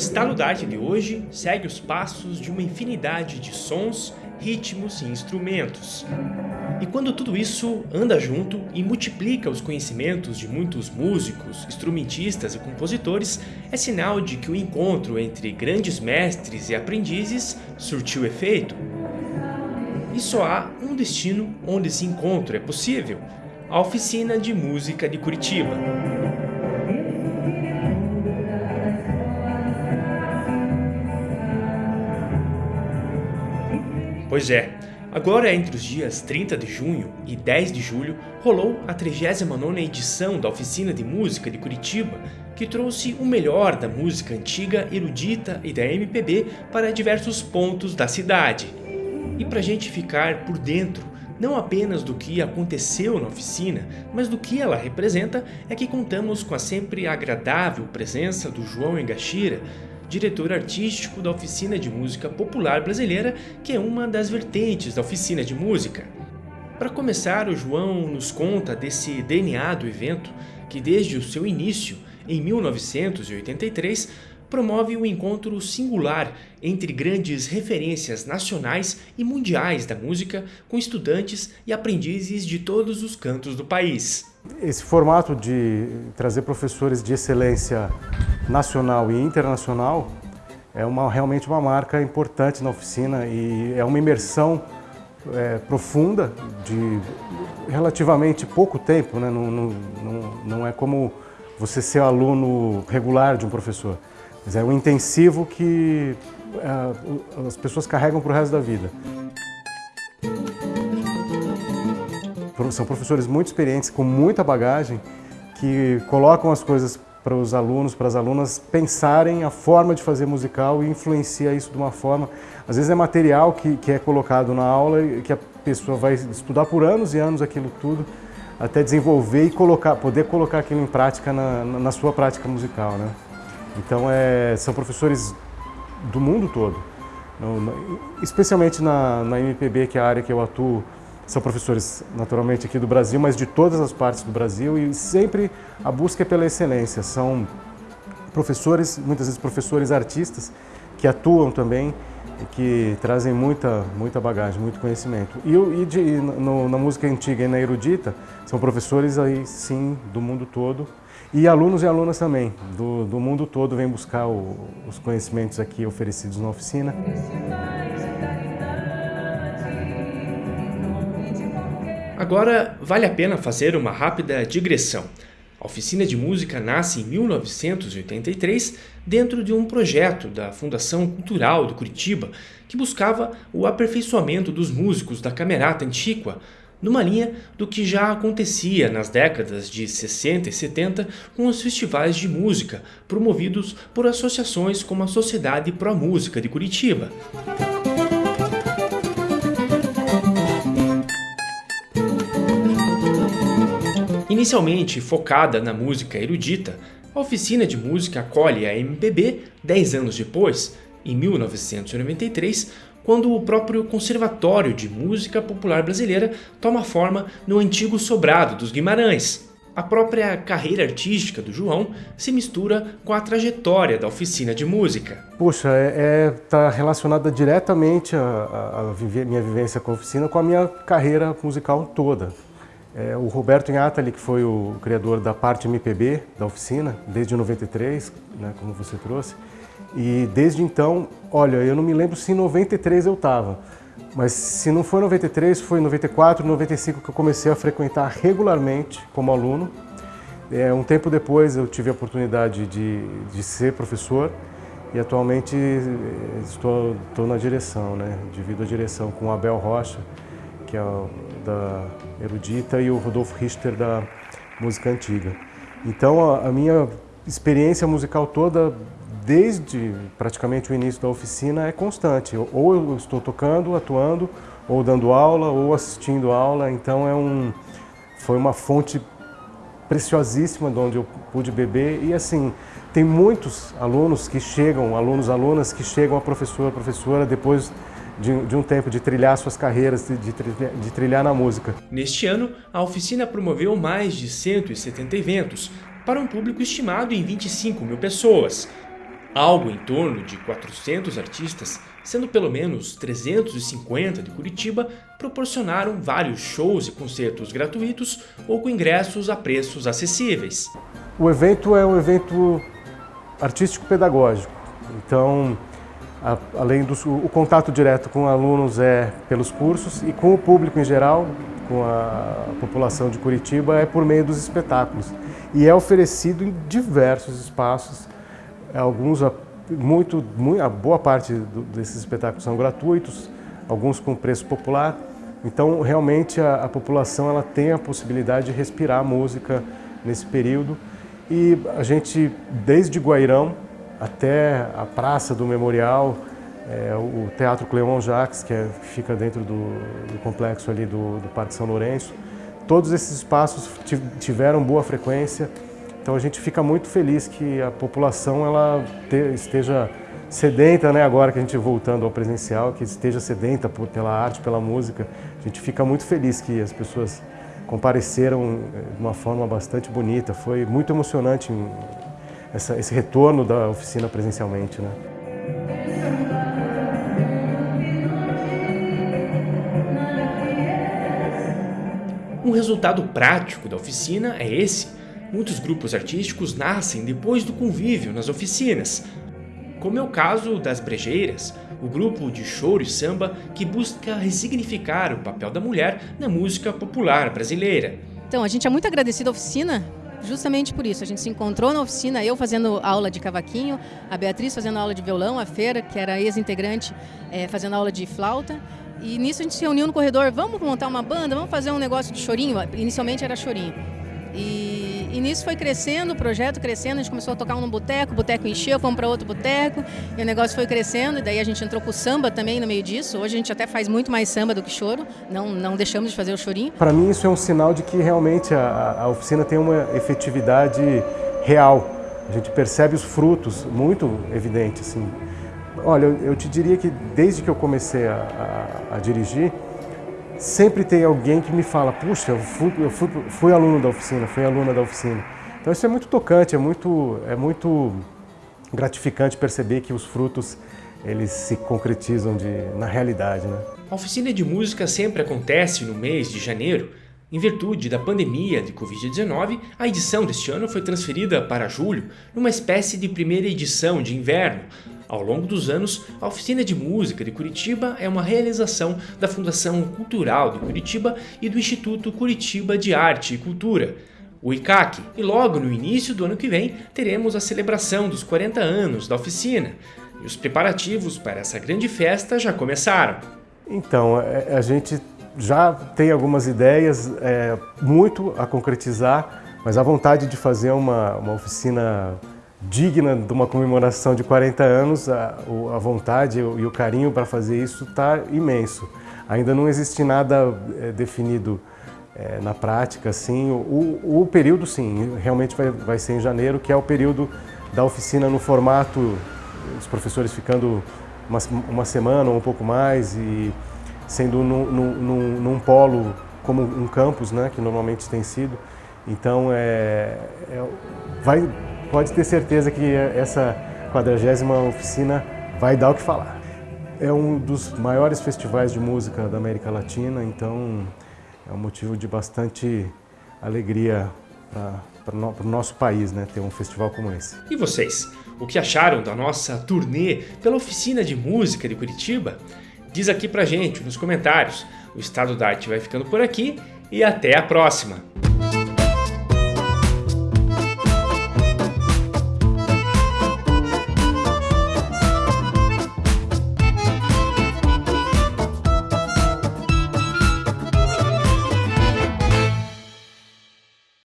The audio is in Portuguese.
estalo da arte de hoje segue os passos de uma infinidade de sons, ritmos e instrumentos. E quando tudo isso anda junto e multiplica os conhecimentos de muitos músicos, instrumentistas e compositores, é sinal de que o encontro entre grandes mestres e aprendizes surtiu efeito. E só há um destino onde esse encontro é possível, a Oficina de Música de Curitiba. Pois é, agora entre os dias 30 de junho e 10 de julho rolou a 39ª edição da Oficina de Música de Curitiba, que trouxe o melhor da música antiga, erudita e da MPB para diversos pontos da cidade. E para a gente ficar por dentro não apenas do que aconteceu na oficina, mas do que ela representa, é que contamos com a sempre agradável presença do João Engachira, diretor artístico da Oficina de Música Popular Brasileira, que é uma das vertentes da Oficina de Música. Para começar, o João nos conta desse DNA do evento, que desde o seu início, em 1983, promove um encontro singular entre grandes referências nacionais e mundiais da música com estudantes e aprendizes de todos os cantos do país. Esse formato de trazer professores de excelência nacional e internacional é uma, realmente uma marca importante na oficina e é uma imersão é, profunda de relativamente pouco tempo, né? não, não, não, é como você ser aluno regular de um professor, mas é um intensivo que é, as pessoas carregam para o resto da vida. São professores muito experientes, com muita bagagem, que colocam as coisas para os alunos, para as alunas pensarem a forma de fazer musical e influencia isso de uma forma. Às vezes é material que, que é colocado na aula e que a pessoa vai estudar por anos e anos aquilo tudo até desenvolver e colocar, poder colocar aquilo em prática na, na sua prática musical. Né? Então é, são professores do mundo todo, especialmente na, na MPB, que é a área que eu atuo, são professores naturalmente aqui do Brasil, mas de todas as partes do Brasil e sempre a busca é pela excelência. São professores, muitas vezes professores artistas, que atuam também e que trazem muita, muita bagagem, muito conhecimento. E, e, de, e no, na música antiga e na erudita, são professores aí sim do mundo todo e alunos e alunas também, do, do mundo todo vêm buscar o, os conhecimentos aqui oferecidos na oficina. Agora, vale a pena fazer uma rápida digressão. A oficina de música nasce em 1983 dentro de um projeto da Fundação Cultural de Curitiba que buscava o aperfeiçoamento dos músicos da Camerata Antiqua, numa linha do que já acontecia nas décadas de 60 e 70 com os festivais de música promovidos por associações como a Sociedade Pro Música de Curitiba. Inicialmente focada na música erudita, a oficina de música acolhe a MPB 10 anos depois, em 1993, quando o próprio Conservatório de Música Popular Brasileira toma forma no antigo Sobrado dos Guimarães. A própria carreira artística do João se mistura com a trajetória da oficina de música. Puxa, está é, é, tá relacionada diretamente a, a, a minha vivência com a oficina com a minha carreira musical toda. É, o Roberto Inhatali, que foi o criador da parte MPB da oficina, desde 93, né, como você trouxe, e desde então, olha, eu não me lembro se em 93 eu estava, mas se não foi 93, foi 94, 95 que eu comecei a frequentar regularmente como aluno. É, um tempo depois eu tive a oportunidade de, de ser professor e atualmente eh, estou, estou na direção, né? divido a direção com o Abel Rocha, que é o da erudita, e o Rodolfo Richter da música antiga. Então a, a minha experiência musical toda, desde praticamente o início da oficina, é constante. Ou eu estou tocando, atuando, ou dando aula, ou assistindo aula. Então é um, foi uma fonte preciosíssima de onde eu pude beber. E assim, tem muitos alunos que chegam, alunos, alunas que chegam a professor, professora, depois de, de, um tempo de trilhar suas carreiras, de, de trilhar na música. Neste ano, a oficina promoveu mais de 170 eventos, para um público estimado em 25 mil pessoas. Algo em torno de 400 artistas, sendo pelo menos 350 de Curitiba, proporcionaram vários shows e concertos gratuitos ou com ingressos a preços acessíveis. O evento é um evento artístico-pedagógico, então a, além do o contato direto com alunos é pelos cursos e com o público em geral, com a população de Curitiba, é por meio dos espetáculos. E é oferecido em diversos espaços, alguns, muito, muito a boa parte do, desses espetáculos são gratuitos, alguns com preço popular. Então, realmente, a, a população ela tem a possibilidade de respirar música nesse período. E a gente, desde Guairão, até a Praça do Memorial, é, o Teatro Cleon Jacques, que é, fica dentro do, do complexo ali do, do, Parque São Lourenço. Todos esses espaços tiveram boa frequência, então a gente fica muito feliz que a população ela te, esteja sedenta, né, agora que a gente voltando ao presencial, que esteja sedenta por, pela arte, pela música. A gente fica muito feliz que as pessoas compareceram é, de uma forma bastante bonita. Foi muito emocionante essa, esse retorno da oficina presencialmente. Né? Um resultado prático da oficina é esse. Muitos grupos artísticos nascem depois do convívio nas oficinas, como é o caso das Brejeiras, o grupo de choro e samba que busca ressignificar o papel da mulher na música popular brasileira. Então, a gente é muito agradecido à oficina justamente por isso. A gente se encontrou na oficina, eu fazendo aula de cavaquinho, a Beatriz fazendo aula de violão, a Feira, que era ex-integrante, é, fazendo aula de flauta. E nisso a gente se reuniu no corredor, vamos montar uma banda, vamos fazer um negócio de chorinho. Inicialmente era chorinho. E, e nisso foi crescendo, o projeto crescendo, a gente começou a tocar um no boteco, o boteco encheu, fomos para outro boteco, e o negócio foi crescendo, e daí a gente entrou com o samba também no meio disso. Hoje a gente até faz muito mais samba do que choro, não, não deixamos de fazer o chorinho. Para mim isso é um sinal de que realmente a, a oficina tem uma efetividade real. A gente percebe os frutos muito evidentes. Assim. Olha, eu, eu te diria que desde que eu comecei a, a, a dirigir, sempre tem alguém que me fala, puxa, eu fui, eu fui, fui aluno da oficina, fui aluna da oficina. Então isso é muito tocante, é muito, é muito gratificante perceber que os frutos eles se concretizam de, na realidade. Né? A oficina de música sempre acontece no mês de janeiro. Em virtude da pandemia de Covid-19, a edição deste ano foi transferida para julho, numa espécie de primeira edição de inverno, ao longo dos anos, a Oficina de Música de Curitiba é uma realização da Fundação Cultural de Curitiba e do Instituto Curitiba de Arte e Cultura, o ICAC. E logo no início do ano que vem, teremos a celebração dos 40 anos da oficina. E os preparativos para essa grande festa já começaram. Então, é, a gente já tem algumas ideias, é, muito a concretizar, mas a vontade de fazer uma, uma oficina digna de uma comemoração de 40 anos, a, a vontade e o carinho para fazer isso está imenso. Ainda não existe nada é, definido é, na prática, assim. O, o, período, sim, realmente vai, vai ser em janeiro, que é o período da oficina no formato, os professores ficando uma, uma semana ou um pouco mais e sendo num, num, num polo como um campus, né, que normalmente tem sido. Então, é, é vai, pode ter certeza que essa 40 oficina vai dar o que falar. É um dos maiores festivais de música da América Latina, então é um motivo de bastante alegria para o nosso país, né, ter um festival como esse. E vocês, o que acharam da nossa turnê pela Oficina de Música de Curitiba? Diz aqui pra gente nos comentários. O Estado da Arte vai ficando por aqui e até a próxima!